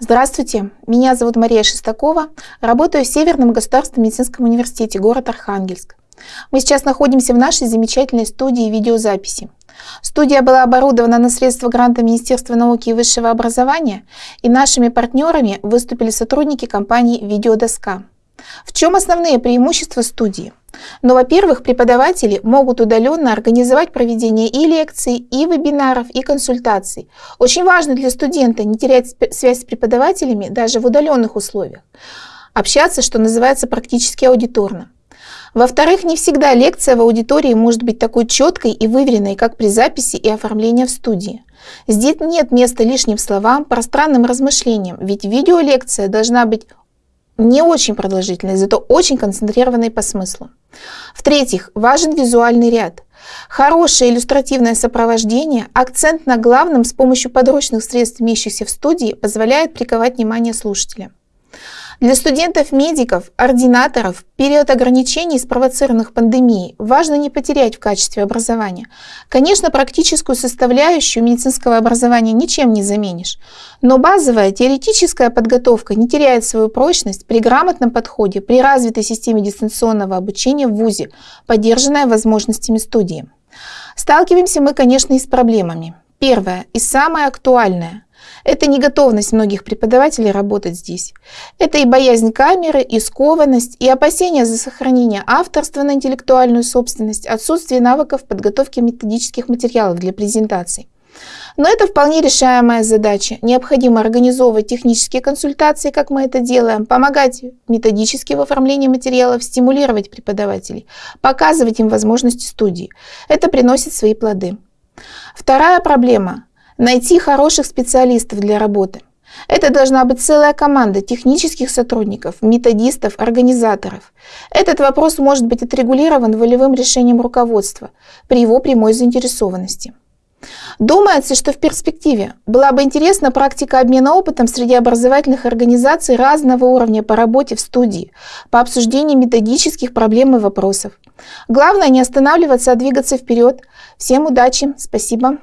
Здравствуйте, меня зовут Мария Шестакова, работаю в Северном государственном медицинском университете, город Архангельск. Мы сейчас находимся в нашей замечательной студии видеозаписи. Студия была оборудована на средства гранта Министерства науки и высшего образования, и нашими партнерами выступили сотрудники компании «Видеодоска». В чем основные преимущества студии? Но, во-первых, преподаватели могут удаленно организовать проведение и лекций, и вебинаров, и консультаций. Очень важно для студента не терять связь с преподавателями даже в удаленных условиях. Общаться, что называется, практически аудиторно. Во-вторых, не всегда лекция в аудитории может быть такой четкой и выверенной, как при записи и оформлении в студии. Здесь нет места лишним словам, пространным размышлениям, ведь видеолекция должна быть не очень продолжительной, зато очень концентрированной по смыслу. В-третьих, важен визуальный ряд. Хорошее иллюстративное сопровождение, акцент на главном с помощью подручных средств, имеющихся в студии, позволяет приковать внимание слушателя. Для студентов-медиков, ординаторов, период ограничений, спровоцированных пандемией, важно не потерять в качестве образования. Конечно, практическую составляющую медицинского образования ничем не заменишь, но базовая теоретическая подготовка не теряет свою прочность при грамотном подходе, при развитой системе дистанционного обучения в ВУЗе, поддержанная возможностями студии. Сталкиваемся мы, конечно, и с проблемами. Первое и самое актуальное – это не готовность многих преподавателей работать здесь. Это и боязнь камеры, и скованность, и опасения за сохранение авторства на интеллектуальную собственность, отсутствие навыков подготовки методических материалов для презентаций. Но это вполне решаемая задача. Необходимо организовывать технические консультации, как мы это делаем, помогать методически в оформлении материалов, стимулировать преподавателей, показывать им возможности студии. Это приносит свои плоды. Вторая проблема найти хороших специалистов для работы. Это должна быть целая команда технических сотрудников, методистов, организаторов. Этот вопрос может быть отрегулирован волевым решением руководства при его прямой заинтересованности. Думается, что в перспективе была бы интересна практика обмена опытом среди образовательных организаций разного уровня по работе в студии, по обсуждению методических проблем и вопросов. Главное не останавливаться, а двигаться вперед. Всем удачи, спасибо.